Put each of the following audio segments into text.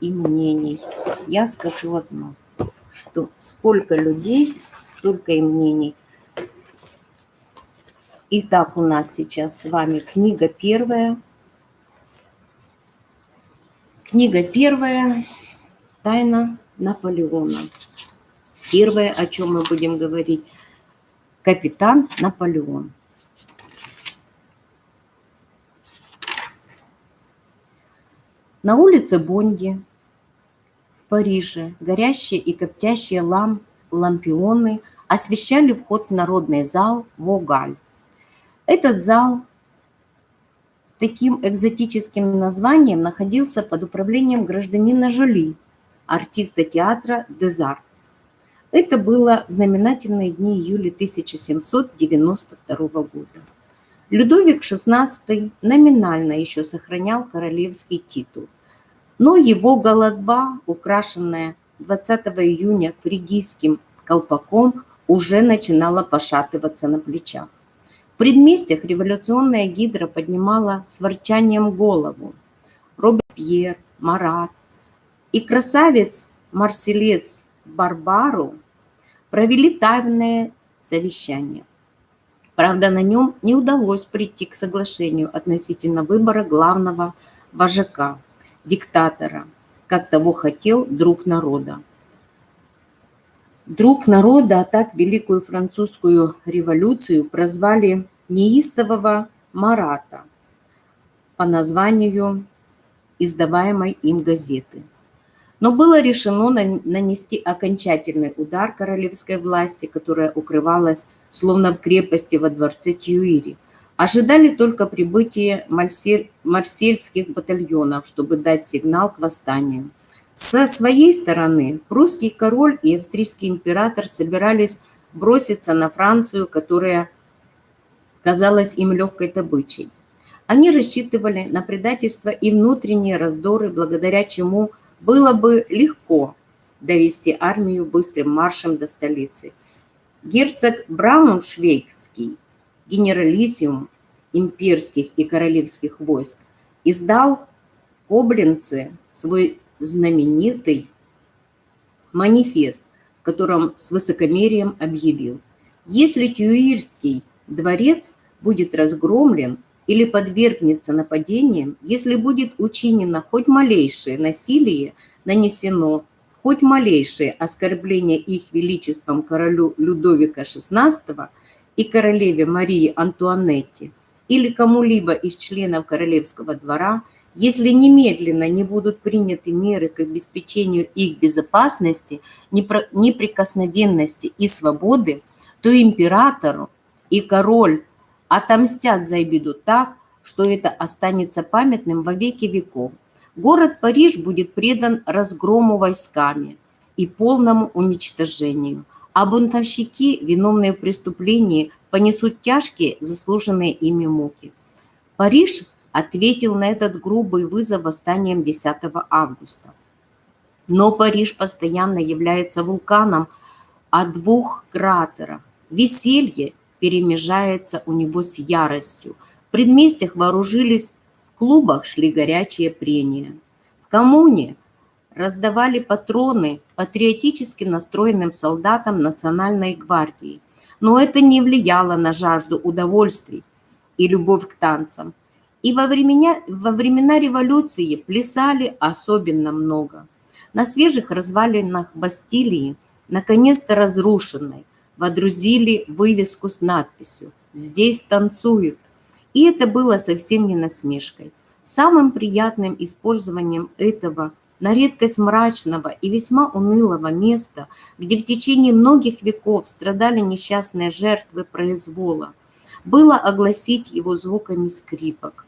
и мнений. Я скажу одно, что сколько людей, столько и мнений. Итак, у нас сейчас с вами книга первая. Книга первая «Тайна Наполеона». Первое, о чем мы будем говорить, капитан Наполеон. На улице Бонди Париже горящие и коптящие ламп, лампионы освещали вход в народный зал Вогаль. Этот зал с таким экзотическим названием находился под управлением гражданина Жоли, артиста театра «Дезар». Это было в знаменательные дни июля 1792 года. Людовик XVI номинально еще сохранял королевский титул, но его голодба, украшенная 20 июня фригийским колпаком, уже начинала пошатываться на плечах. В предместьях революционная гидра поднимала с ворчанием голову. Робespierre, Марат и красавец-марселец Барбару провели тайное совещание. Правда, на нем не удалось прийти к соглашению относительно выбора главного вожака, диктатора, как того хотел друг народа. Друг народа, а так Великую Французскую революцию прозвали неистового Марата по названию издаваемой им газеты – но было решено нанести окончательный удар королевской власти, которая укрывалась словно в крепости во дворце Тьюири. Ожидали только прибытия марсель, марсельских батальонов, чтобы дать сигнал к восстанию. Со своей стороны прусский король и австрийский император собирались броситься на Францию, которая казалась им легкой добычей. Они рассчитывали на предательство и внутренние раздоры, благодаря чему – было бы легко довести армию быстрым маршем до столицы. Герцог Брауншвейгский, генералиссиум имперских и королевских войск, издал в Коблинце свой знаменитый манифест, в котором с высокомерием объявил, если Тюирский дворец будет разгромлен или подвергнется нападениям, если будет учинено хоть малейшее насилие, нанесено хоть малейшее оскорбление их величеством королю Людовика XVI и королеве Марии Антуанетте или кому-либо из членов королевского двора, если немедленно не будут приняты меры к обеспечению их безопасности, неприкосновенности и свободы, то императору и король отомстят за обиду так, что это останется памятным во веки веков. Город Париж будет предан разгрому войсками и полному уничтожению, а бунтовщики, виновные в преступлении, понесут тяжкие заслуженные ими муки. Париж ответил на этот грубый вызов восстанием 10 августа. Но Париж постоянно является вулканом о двух кратерах. Веселье перемежается у него с яростью. В предместьях вооружились, в клубах шли горячие прения. В коммуне раздавали патроны патриотически настроенным солдатам Национальной гвардии. Но это не влияло на жажду удовольствий и любовь к танцам. И во времена, во времена революции плясали особенно много. На свежих развалинах Бастилии, наконец-то разрушенной, водрузили вывеску с надписью «Здесь танцуют». И это было совсем не насмешкой. Самым приятным использованием этого на редкость мрачного и весьма унылого места, где в течение многих веков страдали несчастные жертвы произвола, было огласить его звуками скрипок.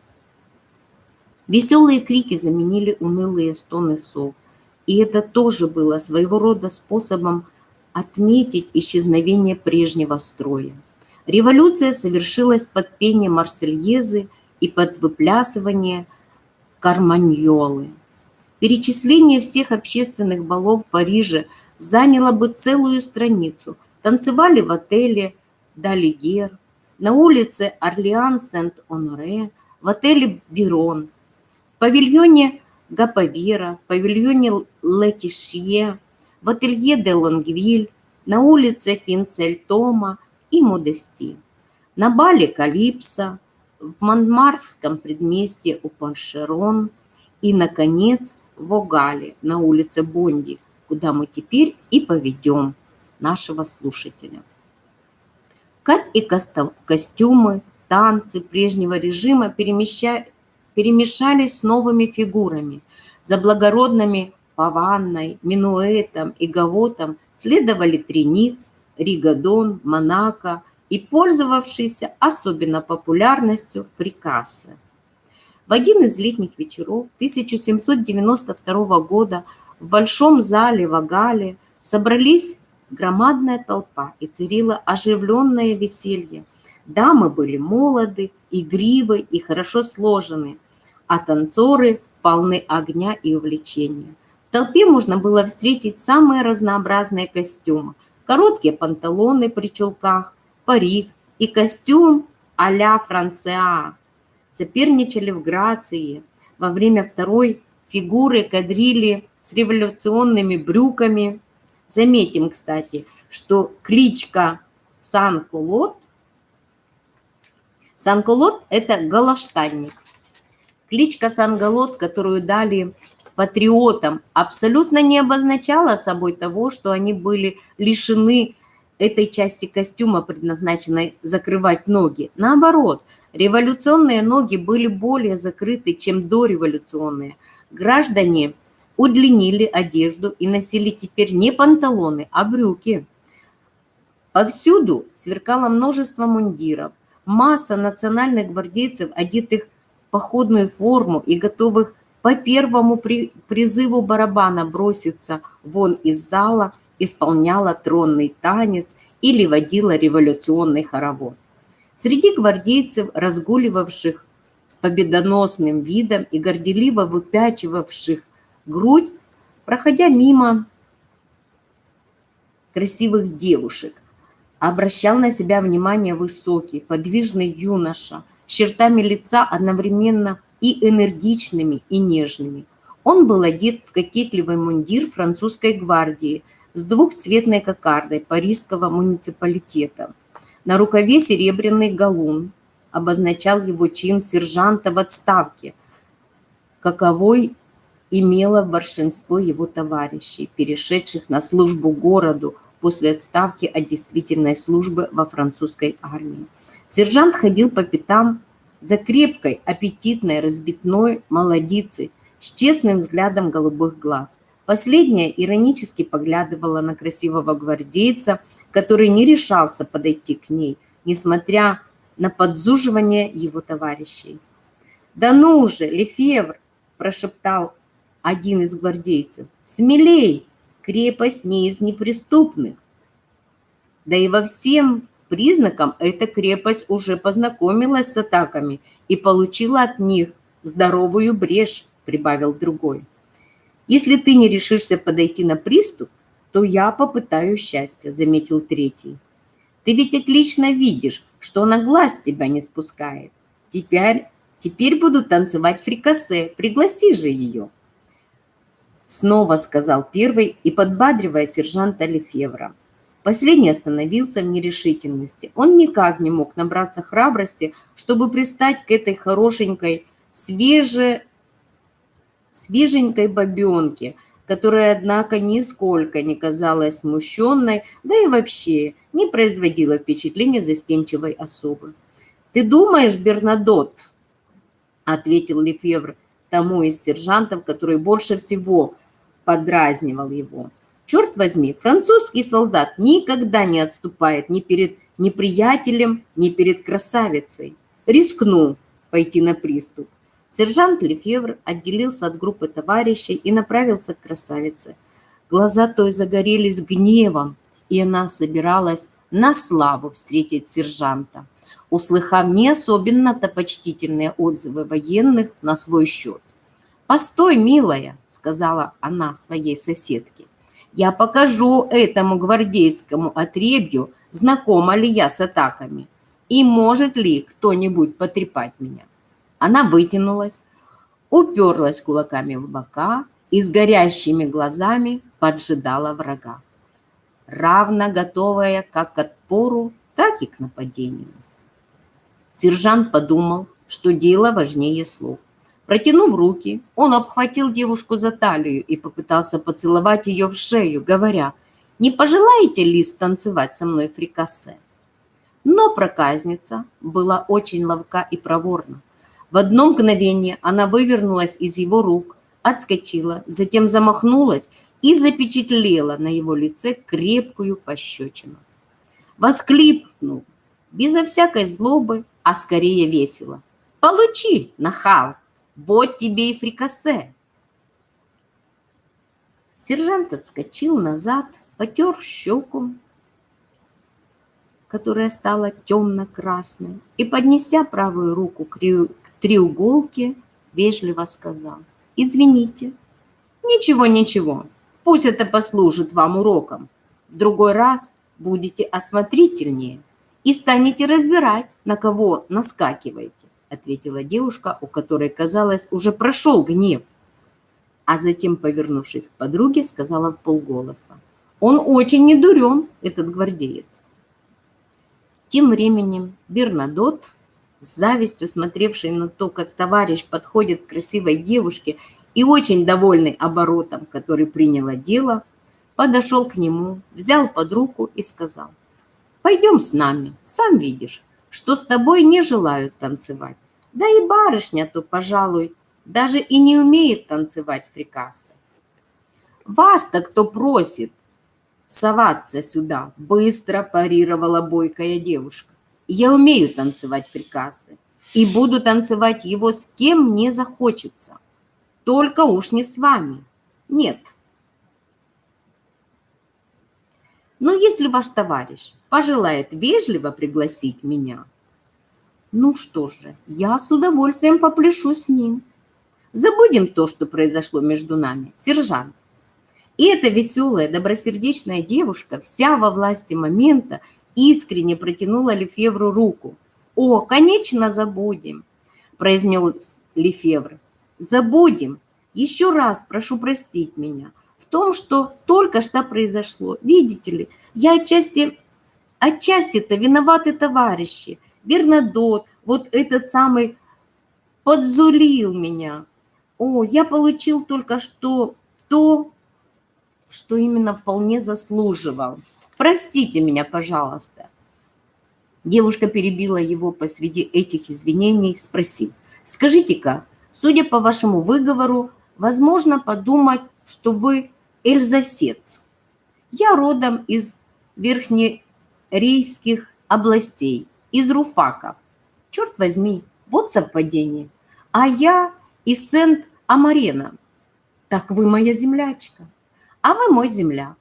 Веселые крики заменили унылые стоны сов, и это тоже было своего рода способом отметить исчезновение прежнего строя. Революция совершилась под пение Марсельезы и под выплясывание Карманьолы. Перечисление всех общественных балов в Париже заняло бы целую страницу. Танцевали в отеле Далигер, на улице Орлеан-Сент-Оноре, в отеле Бирон, в павильоне Гаповера, в павильоне Летишье, в ателье де Лонгвиль, на улице Финцельтома и Модести, на бале Калипса, в Монмарском предместье у Паншерон и, наконец, в Огале на улице Бонди, куда мы теперь и поведем нашего слушателя. Как и костюмы, танцы прежнего режима перемеща... перемешались с новыми фигурами. За благородными Паванной, Минуэтом и Гавотом следовали Трениц, Ригадон, Монако и пользовавшийся особенно популярностью в Прикассе. В один из летних вечеров 1792 года в большом зале в Агале собрались громадная толпа и царило оживленное веселье. Дамы были молоды, игривы и хорошо сложены, а танцоры полны огня и увлечения. В толпе можно было встретить самые разнообразные костюмы. Короткие панталоны при чулках, парик и костюм а-ля Франсеа. Соперничали в грации. Во время второй фигуры кадрили с революционными брюками. Заметим, кстати, что кличка Сан-Кулот Сан-Кулот – это галаштанник. Кличка Сан-Галот, которую дали патриотам, абсолютно не обозначала собой того, что они были лишены этой части костюма, предназначенной закрывать ноги. Наоборот, революционные ноги были более закрыты, чем дореволюционные. Граждане удлинили одежду и носили теперь не панталоны, а брюки. Повсюду сверкало множество мундиров, масса национальных гвардейцев, одетых в походную форму и готовых по первому при, призыву барабана броситься вон из зала, исполняла тронный танец или водила революционный хоровод. Среди гвардейцев, разгуливавших с победоносным видом и горделиво выпячивавших грудь, проходя мимо красивых девушек, обращал на себя внимание высокий, подвижный юноша, с чертами лица одновременно и энергичными, и нежными. Он был одет в кокетливый мундир французской гвардии с двухцветной кокардой парижского муниципалитета. На рукаве серебряный галун обозначал его чин сержанта в отставке, каковой имело большинство его товарищей, перешедших на службу городу после отставки от действительной службы во французской армии. Сержант ходил по пятам за крепкой, аппетитной, разбитной молодицей с честным взглядом голубых глаз. Последняя иронически поглядывала на красивого гвардейца, который не решался подойти к ней, несмотря на подзуживание его товарищей. «Да ну же, Лефевр!» – прошептал один из гвардейцев. «Смелей! Крепость не из неприступных!» Да и во всем признакам эта крепость уже познакомилась с атаками и получила от них здоровую брешь, прибавил другой. Если ты не решишься подойти на приступ, то я попытаю счастья, заметил третий. Ты ведь отлично видишь, что она глаз тебя не спускает. Теперь, теперь буду танцевать фрикасе, пригласи же ее. Снова сказал первый и подбадривая сержанта Лефевра. Последний остановился в нерешительности. Он никак не мог набраться храбрости, чтобы пристать к этой хорошенькой, свеже... свеженькой бабенке, которая, однако, нисколько не казалась смущенной, да и вообще не производила впечатления застенчивой особы. «Ты думаешь, Бернадот?» – ответил Лефевр тому из сержантов, который больше всего подразнивал его. Черт возьми, французский солдат никогда не отступает ни перед неприятелем, ни перед красавицей. Рискну пойти на приступ. Сержант Лефевр отделился от группы товарищей и направился к красавице. Глаза той загорелись гневом, и она собиралась на славу встретить сержанта, услыхав не особенно-то почтительные отзывы военных на свой счет. «Постой, милая», — сказала она своей соседке. Я покажу этому гвардейскому отребью, знакома ли я с атаками, и может ли кто-нибудь потрепать меня. Она вытянулась, уперлась кулаками в бока и с горящими глазами поджидала врага, равно готовая как к отпору, так и к нападению. Сержант подумал, что дело важнее слов. Протянув руки, он обхватил девушку за талию и попытался поцеловать ее в шею, говоря, «Не пожелаете ли станцевать со мной фрикасе?» Но проказница была очень ловка и проворна. В одно мгновение она вывернулась из его рук, отскочила, затем замахнулась и запечатлела на его лице крепкую пощечину. Воскликнул, безо всякой злобы, а скорее весело. «Получи, нахал! Вот тебе и фрикасе!» Сержант отскочил назад, потер щеку, которая стала темно-красной, и, поднеся правую руку к треуголке, вежливо сказал, «Извините». «Ничего, ничего, пусть это послужит вам уроком. В другой раз будете осмотрительнее и станете разбирать, на кого наскакиваете», ответила девушка, у которой, казалось, уже прошел гнев. А затем, повернувшись к подруге, сказала в полголоса, «Он очень недурен, этот гвардеец». Тем временем Бернадот, с завистью смотревший на то, как товарищ подходит к красивой девушке и очень довольный оборотом, который приняло дело, подошел к нему, взял под руку и сказал, «Пойдем с нами, сам видишь, что с тобой не желают танцевать. Да и барышня-то, пожалуй, даже и не умеет танцевать фрикасы. Вас-то кто просит, соваться сюда, быстро парировала бойкая девушка. Я умею танцевать фрикасы и буду танцевать его с кем мне захочется. Только уж не с вами. Нет. Но если ваш товарищ пожелает вежливо пригласить меня, ну что же, я с удовольствием попляшу с ним. Забудем то, что произошло между нами, сержант. И эта веселая, добросердечная девушка, вся во власти момента, искренне протянула Лефевру руку. «О, конечно, забудем!» – произнес Лефевр. «Забудем! Еще раз прошу простить меня в том, что только что произошло. Видите ли, я отчасти, отчасти-то виноваты товарищи. Бернадот, вот этот самый, подзулил меня. О, я получил только что то, что именно вполне заслуживал. Простите меня, пожалуйста. Девушка перебила его посреди этих извинений, спросив, скажите-ка, судя по вашему выговору, возможно подумать, что вы эльзасец. Я родом из верхнерейских областей, из Руфака. Черт возьми, вот совпадение. А я из Сент-Амарена. Так вы моя землячка а вы мой земляк.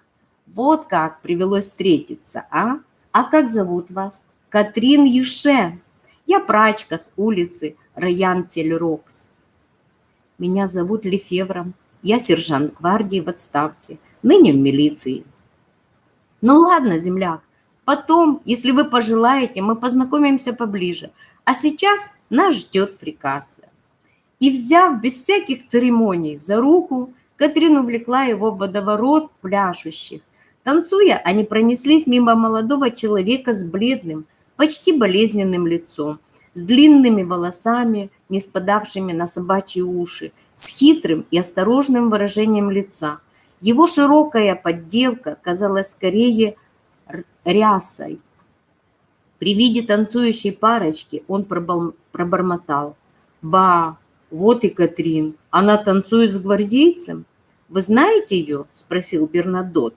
Вот как привелось встретиться, а? А как зовут вас? Катрин Юше. Я прачка с улицы Раян Тельрокс. Меня зовут Лефевром. Я сержант гвардии в отставке, ныне в милиции. Ну ладно, земляк, потом, если вы пожелаете, мы познакомимся поближе. А сейчас нас ждет фрикаса. И взяв без всяких церемоний за руку, Катрин увлекла его в водоворот пляшущих. Танцуя, они пронеслись мимо молодого человека с бледным, почти болезненным лицом, с длинными волосами, не спадавшими на собачьи уши, с хитрым и осторожным выражением лица. Его широкая поддевка казалась скорее рясой. При виде танцующей парочки он пробормотал. «Ба, вот и Катрин, она танцует с гвардейцем?» Вы знаете ее?» – спросил Бернадот,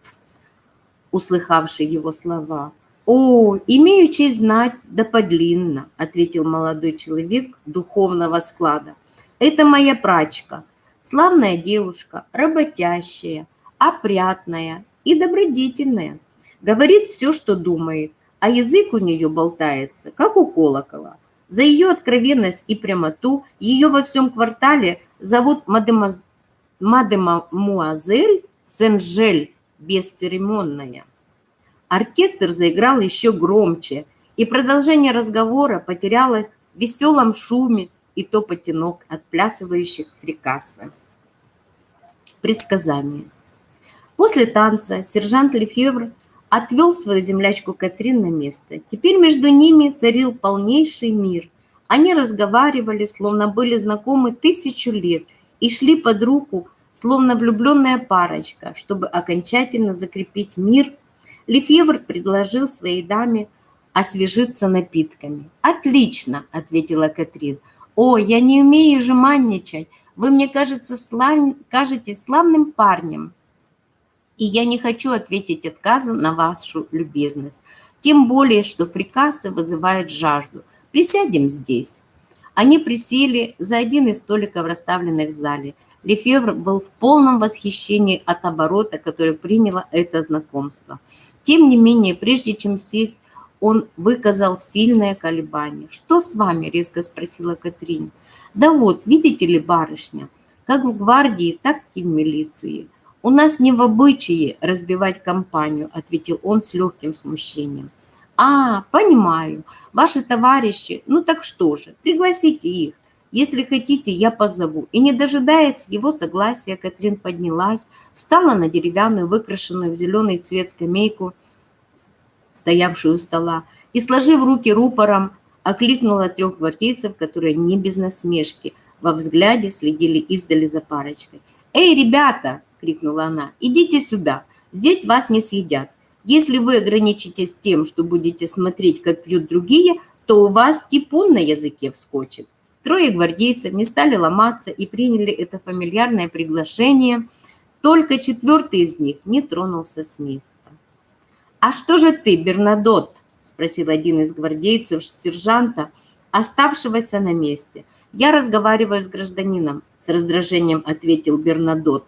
услыхавший его слова. «О, имею честь знать, да подлинно», – ответил молодой человек духовного склада. «Это моя прачка, славная девушка, работящая, опрятная и добродетельная. Говорит все, что думает, а язык у нее болтается, как у колокола. За ее откровенность и прямоту ее во всем квартале зовут мадемуазель мадемуазель Сен-Жель бесцеремонная. Оркестр заиграл еще громче, и продолжение разговора потерялось в веселом шуме и топоте ног отплясывающих фрикаса. Предсказание. После танца сержант Лефевр отвел свою землячку Катрин на место. Теперь между ними царил полнейший мир. Они разговаривали, словно были знакомы тысячу лет, и шли под руку, словно влюбленная парочка, чтобы окончательно закрепить мир. Лефевр предложил своей даме освежиться напитками. «Отлично!» – ответила Катрин. «О, я не умею жеманничать. Вы мне кажется, слав... кажетесь славным парнем и я не хочу ответить отказом на вашу любезность. Тем более, что фрикасы вызывают жажду. Присядем здесь. Они присели за один из столиков, расставленных в зале. Лефевр был в полном восхищении от оборота, который приняло это знакомство. Тем не менее, прежде чем сесть, он выказал сильное колебание. «Что с вами?» – резко спросила Катрин. «Да вот, видите ли, барышня, как в гвардии, так и в милиции. «У нас не в обычае разбивать компанию», – ответил он с легким смущением. «А, понимаю. Ваши товарищи. Ну так что же, пригласите их. Если хотите, я позову». И не дожидаясь его согласия, Катрин поднялась, встала на деревянную, выкрашенную в зеленый цвет скамейку, стоявшую у стола, и, сложив руки рупором, окликнула трех гвардейцев, которые не без насмешки во взгляде следили издали за парочкой. «Эй, ребята!» крикнула она. «Идите сюда, здесь вас не съедят. Если вы ограничитесь тем, что будете смотреть, как пьют другие, то у вас типун на языке вскочит». Трое гвардейцев не стали ломаться и приняли это фамильярное приглашение. Только четвертый из них не тронулся с места. «А что же ты, Бернадот?» – спросил один из гвардейцев сержанта, оставшегося на месте. «Я разговариваю с гражданином», – с раздражением ответил Бернадот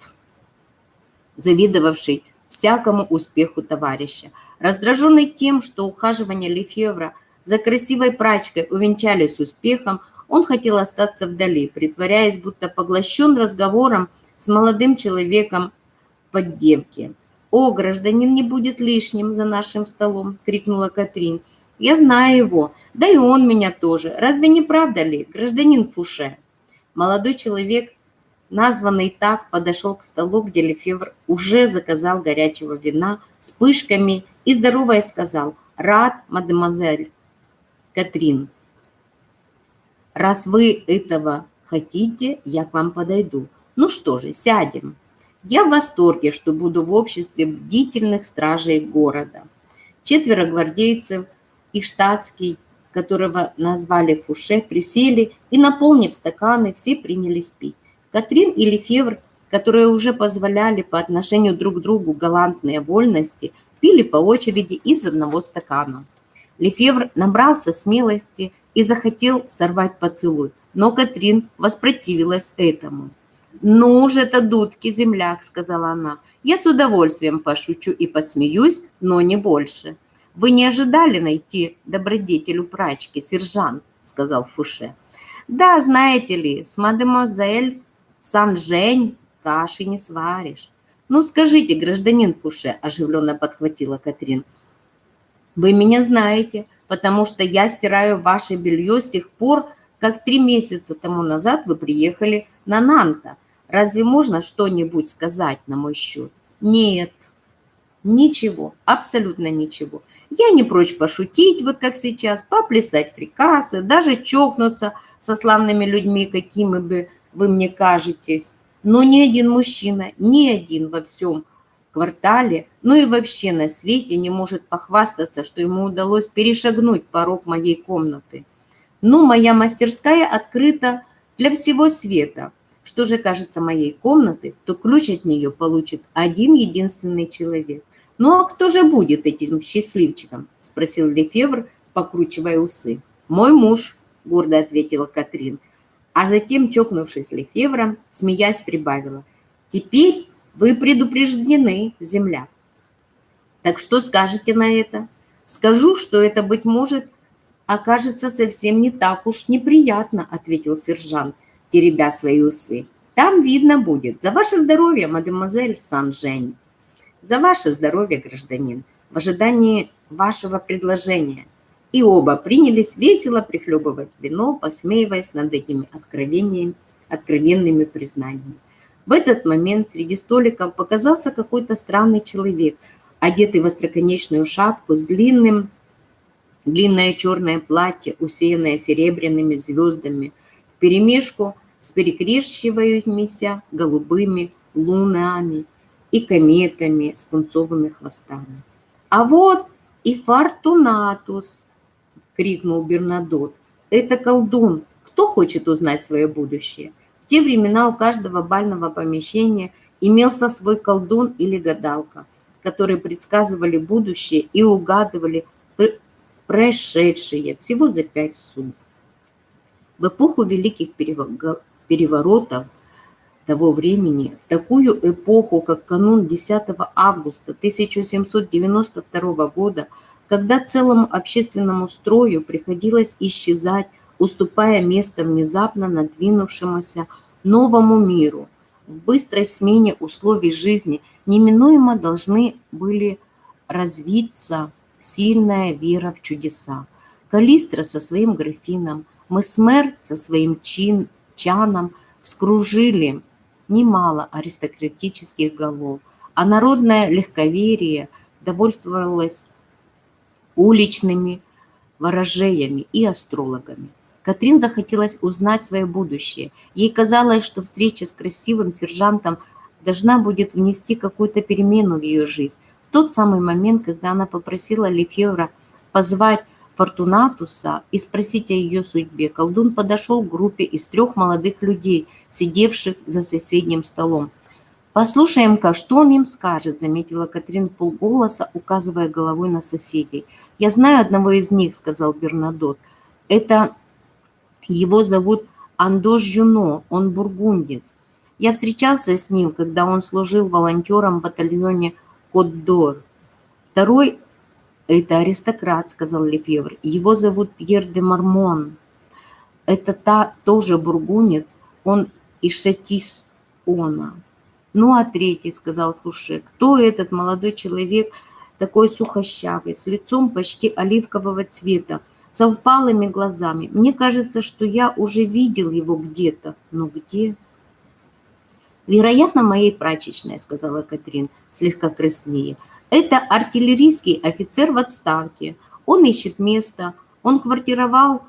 завидовавший всякому успеху товарища. Раздраженный тем, что ухаживания Лефевра за красивой прачкой увенчались успехом, он хотел остаться вдали, притворяясь, будто поглощен разговором с молодым человеком в поддевке. «О, гражданин не будет лишним за нашим столом!» – крикнула Катрин. «Я знаю его, да и он меня тоже. Разве не правда ли, гражданин Фуше?» Молодой человек названный так, подошел к столу, где Лефевр уже заказал горячего вина с пышками и, здоровая, сказал «Рад, мадемуазель Катрин, раз вы этого хотите, я к вам подойду. Ну что же, сядем. Я в восторге, что буду в обществе бдительных стражей города. Четверо гвардейцев и штатский, которого назвали Фуше, присели и, наполнив стаканы, все принялись пить. Катрин и Лефевр, которые уже позволяли по отношению друг к другу галантные вольности, пили по очереди из одного стакана. Лефевр набрался смелости и захотел сорвать поцелуй, но Катрин воспротивилась этому. «Ну уж это дудки, земляк», — сказала она. «Я с удовольствием пошучу и посмеюсь, но не больше». «Вы не ожидали найти добродетелю прачки, сержант», — сказал Фуше. «Да, знаете ли, с мадемуазель Сан-Жень, каши не сваришь. Ну, скажите, гражданин Фуше, оживленно подхватила Катрин. Вы меня знаете, потому что я стираю ваше белье с тех пор, как три месяца тому назад вы приехали на Нанта. Разве можно что-нибудь сказать на мой счет? Нет, ничего, абсолютно ничего. Я не прочь пошутить, вот как сейчас, поплясать фрикасы, даже чокнуться со славными людьми, какими бы вы мне кажетесь, но ни один мужчина, ни один во всем квартале, ну и вообще на свете не может похвастаться, что ему удалось перешагнуть порог моей комнаты. Ну, моя мастерская открыта для всего света. Что же кажется моей комнаты, то ключ от нее получит один единственный человек. «Ну а кто же будет этим счастливчиком?» – спросил Лефевр, покручивая усы. «Мой муж», – гордо ответила Катрин а затем, чокнувшись Лефевром, смеясь, прибавила. «Теперь вы предупреждены, земля». «Так что скажете на это?» «Скажу, что это, быть может, окажется совсем не так уж неприятно», ответил сержант, теребя свои усы. «Там видно будет. За ваше здоровье, мадемуазель Сан-Жень». «За ваше здоровье, гражданин, в ожидании вашего предложения». И оба принялись весело прихлебывать вино, посмеиваясь над этими откровениями, откровенными признаниями. В этот момент среди столиков показался какой-то странный человек, одетый в остроконечную шапку с длинным, длинное черное платье, усеянное серебряными звездами, вперемешку с перекрещивающимися голубыми лунами и кометами с пунцовыми хвостами. «А вот и Фортунатус!» — крикнул Бернадот. «Это колдун. Кто хочет узнать свое будущее?» В те времена у каждого бального помещения имелся свой колдун или гадалка, которые предсказывали будущее и угадывали прошедшее всего за пять суток. В эпоху великих переворотов того времени, в такую эпоху, как канун 10 августа 1792 года, когда целому общественному строю приходилось исчезать уступая место внезапно надвинувшемуся новому миру. В быстрой смене условий жизни неминуемо должны были развиться сильная вера в чудеса. Калистра со своим графином, Месмер со своим чин, чаном вскружили немало аристократических голов, а народное легковерие довольствовалось уличными ворожеями и астрологами. Катрин захотелось узнать свое будущее. Ей казалось, что встреча с красивым сержантом должна будет внести какую-то перемену в ее жизнь. В тот самый момент, когда она попросила Лефевра позвать Фортунатуса и спросить о ее судьбе, колдун подошел к группе из трех молодых людей, сидевших за соседним столом. «Послушаем-ка, что он им скажет», — заметила Катрин полголоса, указывая головой на соседей. «Я знаю одного из них», — сказал Бернадот. «Это его зовут Андош Жюно, он бургундец. Я встречался с ним, когда он служил волонтером в батальоне Кот-Дор. Второй – это аристократ, сказал Лефевр. Его зовут Пьер де Мармон. Это та, тоже бургунец, он из Шатисона. Ну, а третий, сказал Фуше, кто этот молодой человек, такой сухощавый, с лицом почти оливкового цвета, со впалыми глазами. Мне кажется, что я уже видел его где-то. Но где? Вероятно, моей прачечной, сказала Катрин, слегка краснее. Это артиллерийский офицер в отставке. Он ищет место. Он квартировал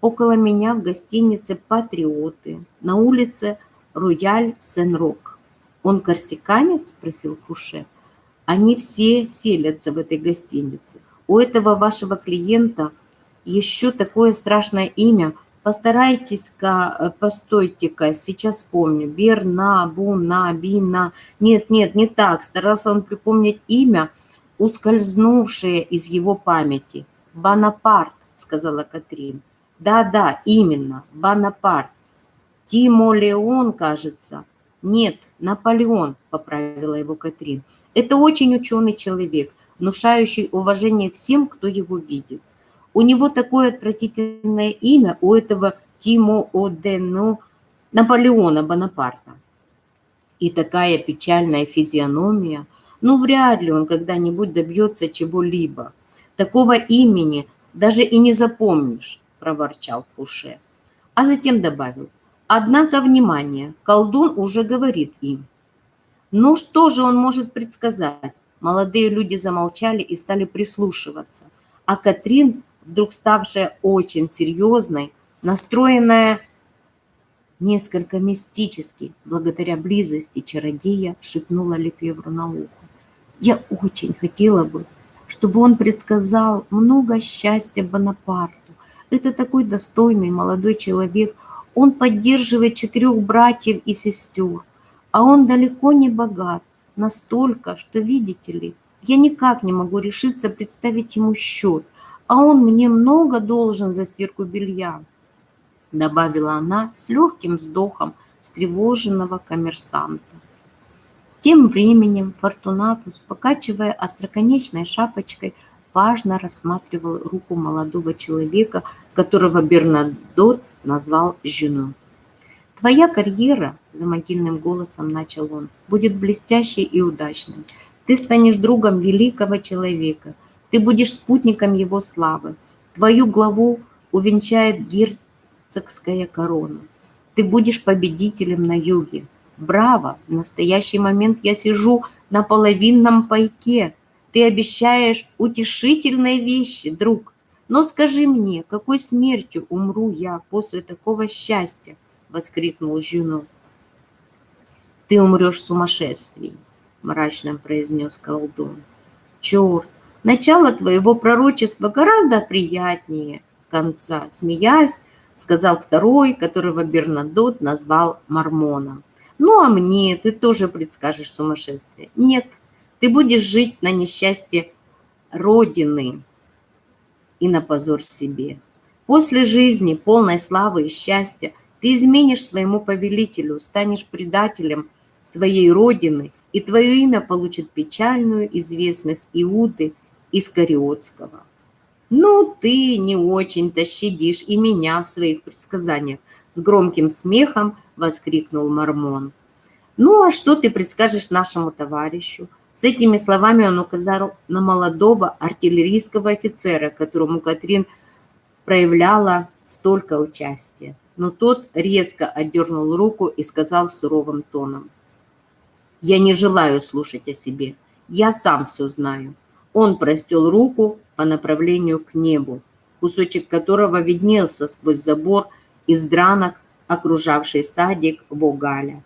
около меня в гостинице «Патриоты» на улице Рояль Сен-Рок. «Он корсиканец?» – спросил Фуше. «Они все селятся в этой гостинице. У этого вашего клиента – еще такое страшное имя. Постарайтесь-ка, э, постойте-ка, сейчас вспомню. Берна, Буна, Бина. Нет, нет, не так. Старался он припомнить имя, ускользнувшее из его памяти. Бонапарт, сказала Катрин. Да-да, именно, Бонапарт. Тимо Леон, кажется. Нет, Наполеон, поправила его Катрин. Это очень ученый человек, внушающий уважение всем, кто его видит. У него такое отвратительное имя, у этого Тимо Одену Наполеона Бонапарта. И такая печальная физиономия. Ну, вряд ли он когда-нибудь добьется чего-либо. Такого имени даже и не запомнишь, проворчал Фуше. А затем добавил. Однако, внимание, колдун уже говорит им. Ну, что же он может предсказать? Молодые люди замолчали и стали прислушиваться. А Катрин вдруг ставшая очень серьезной, настроенная несколько мистически, благодаря близости чародея, шепнула Лефевру на ухо. «Я очень хотела бы, чтобы он предсказал много счастья Бонапарту. Это такой достойный молодой человек. Он поддерживает четырех братьев и сестер, а он далеко не богат, настолько, что, видите ли, я никак не могу решиться представить ему счет, а он мне много должен за стирку белья», добавила она с легким вздохом встревоженного коммерсанта. Тем временем Фортунатус, покачивая остроконечной шапочкой, важно рассматривал руку молодого человека, которого Бернадот назвал Жюно. «Твоя карьера, — за могильным голосом начал он, — будет блестящей и удачной. Ты станешь другом великого человека — ты будешь спутником его славы. Твою главу увенчает герцогская корона. Ты будешь победителем на юге. Браво! В настоящий момент я сижу на половинном пайке. Ты обещаешь утешительные вещи, друг. Но скажи мне, какой смертью умру я после такого счастья? Воскликнул Жюно. Ты умрешь в сумасшествии, мрачно произнес колдун. Черт, начало твоего пророчества гораздо приятнее конца, смеясь, сказал второй, которого Бернадот назвал Мормоном. Ну, а мне ты тоже предскажешь сумасшествие. Нет, ты будешь жить на несчастье Родины и на позор себе. После жизни, полной славы и счастья, ты изменишь своему повелителю, станешь предателем своей Родины, и твое имя получит печальную известность Иуды Искариотского. Ну, ты не очень-то щадишь и меня в своих предсказаниях, с громким смехом воскликнул Мормон. Ну, а что ты предскажешь нашему товарищу? С этими словами он указал на молодого артиллерийского офицера, которому Катрин проявляла столько участия. Но тот резко отдернул руку и сказал суровым тоном. «Я не желаю слушать о себе. Я сам все знаю». Он простел руку по направлению к небу, кусочек которого виднелся сквозь забор из дранок, окружавший садик Вогаля,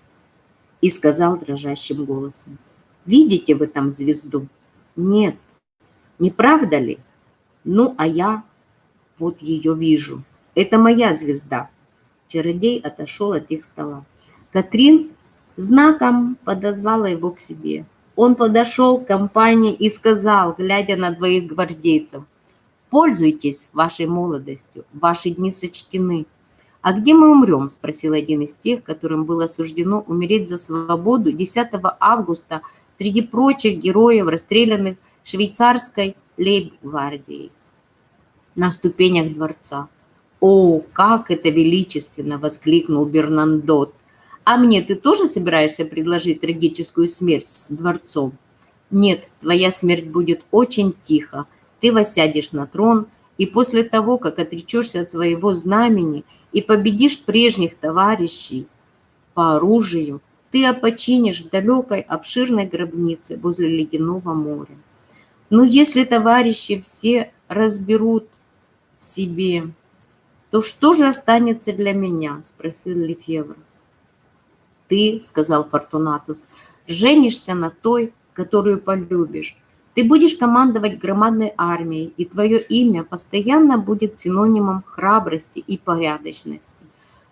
и сказал дрожащим голосом. «Видите вы там звезду?» «Нет. Не правда ли?» «Ну, а я вот ее вижу. Это моя звезда». Чародей отошел от их стола. Катрин знаком подозвала его к себе. Он подошел к компании и сказал, глядя на двоих гвардейцев, «Пользуйтесь вашей молодостью, ваши дни сочтены». «А где мы умрем?» – спросил один из тех, которым было суждено умереть за свободу 10 августа среди прочих героев, расстрелянных швейцарской лейб-гвардией на ступенях дворца. «О, как это величественно!» – воскликнул Бернандот. «А мне ты тоже собираешься предложить трагическую смерть с дворцом?» «Нет, твоя смерть будет очень тихо. Ты восядешь на трон, и после того, как отречешься от своего знамени и победишь прежних товарищей по оружию, ты опочинишь в далекой обширной гробнице возле ледяного моря. Но если товарищи все разберут себе, то что же останется для меня? Спросил Лефевр. Ты, сказал Фортунатус, женишься на той, которую полюбишь, ты будешь командовать громадной армией, и твое имя постоянно будет синонимом храбрости и порядочности.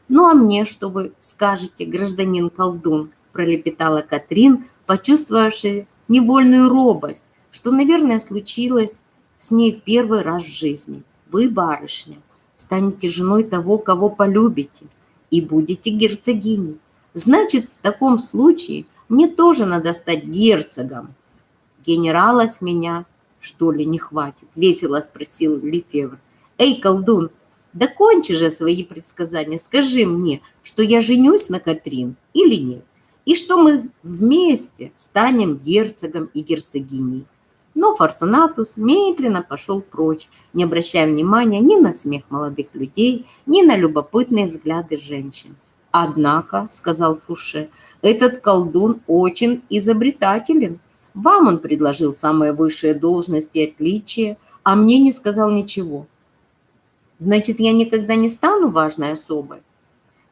Ну а мне что вы скажете, гражданин колдун, пролепетала Катрин, почувствовавшая невольную робость, что, наверное, случилось с ней первый раз в жизни. Вы, барышня, станете женой того, кого полюбите, и будете герцогиней. Значит, в таком случае мне тоже надо стать герцогом, генерала с меня, что ли, не хватит? Весело спросил Лефевр. Эй, колдун, да кончи же свои предсказания. Скажи мне, что я женюсь на Катрин или нет, и что мы вместе станем герцогом и герцогиней. Но Фортунатус медленно пошел прочь, не обращая внимания ни на смех молодых людей, ни на любопытные взгляды женщин. «Однако», — сказал Фуше, — «этот колдун очень изобретателен. Вам он предложил самые высшие должности и отличия, а мне не сказал ничего. Значит, я никогда не стану важной особой?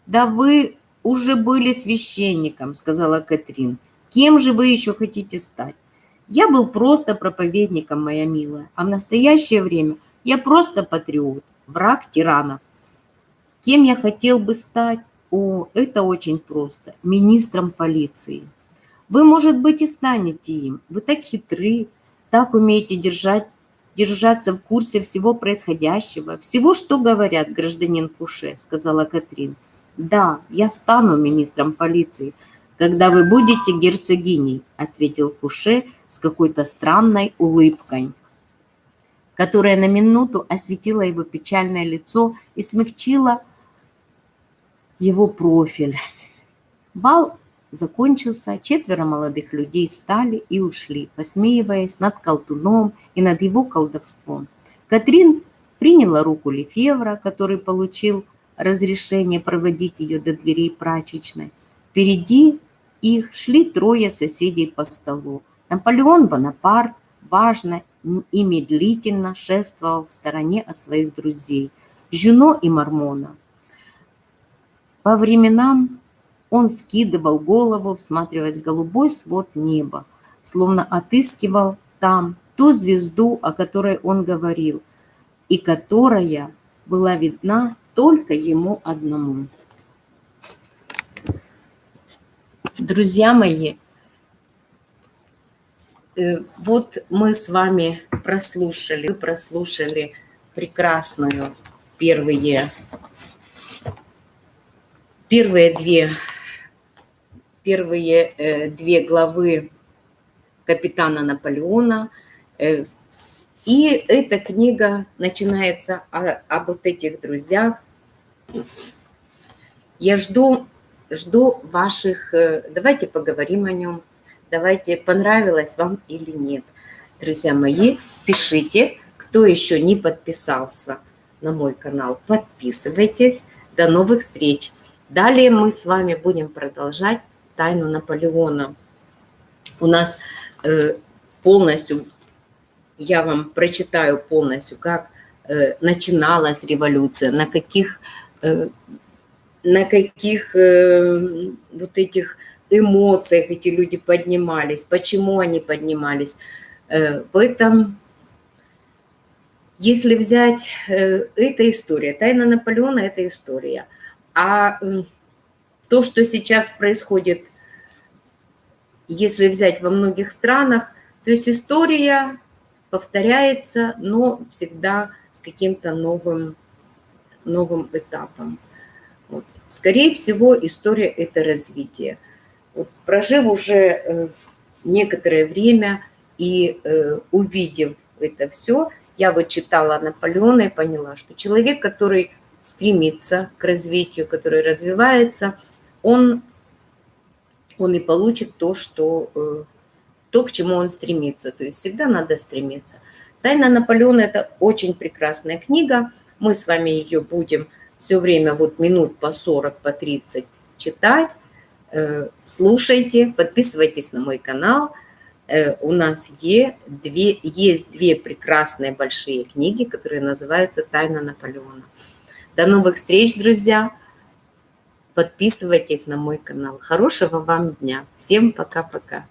Да вы уже были священником, сказала Катрин. Кем же вы еще хотите стать? Я был просто проповедником, моя милая, а в настоящее время я просто патриот, враг тиранов. Кем я хотел бы стать? О, это очень просто. Министром полиции. Вы, может быть, и станете им. Вы так хитры, так умеете держать, держаться в курсе всего происходящего, всего, что говорят гражданин Фуше, сказала Катрин. Да, я стану министром полиции, когда вы будете герцогиней, ответил Фуше с какой-то странной улыбкой которая на минуту осветила его печальное лицо и смягчила его профиль. Бал закончился, четверо молодых людей встали и ушли, посмеиваясь над колдуном и над его колдовством. Катрин приняла руку Лефевра, который получил разрешение проводить ее до дверей прачечной. Впереди их шли трое соседей по столу. Наполеон Бонапарт важно и медлительно шествовал в стороне от своих друзей, Жюно и Мормона. По временам он скидывал голову, всматриваясь в голубой свод неба, словно отыскивал там ту звезду, о которой он говорил, и которая была видна только ему одному. Друзья мои, вот мы с вами прослушали, прослушали прекрасную первые, первые две, первые э, две главы капитана Наполеона. Э, и эта книга начинается о, об вот этих друзьях. Я жду, жду ваших... Э, давайте поговорим о нем. Давайте, понравилось вам или нет. Друзья мои, пишите. Кто еще не подписался на мой канал, подписывайтесь. До новых встреч. Далее мы с вами будем продолжать тайну Наполеона. У нас Э, полностью, я вам прочитаю полностью, как э, начиналась революция, на каких, э, на каких вот этих эмоциях эти люди поднимались, почему они поднимались. В этом, если взять, эта история, тайна Наполеона – это история. А то, что сейчас происходит – если взять во многих странах, то есть история повторяется, но всегда с каким-то новым, новым этапом. Вот. Скорее всего, история – это развитие. Вот, прожив уже э, некоторое время и э, увидев это все, я вот читала Наполеона и поняла, что человек, который стремится к развитию, который развивается, он он и получит то, что, э, то, к чему он стремится. То есть всегда надо стремиться. «Тайна Наполеона» – это очень прекрасная книга. Мы с вами ее будем все время вот минут по 40, по 30 читать. Э, слушайте, подписывайтесь на мой канал. Э, у нас есть две, есть две прекрасные большие книги, которые называются «Тайна Наполеона». До новых встреч, друзья! Подписывайтесь на мой канал. Хорошего вам дня. Всем пока-пока.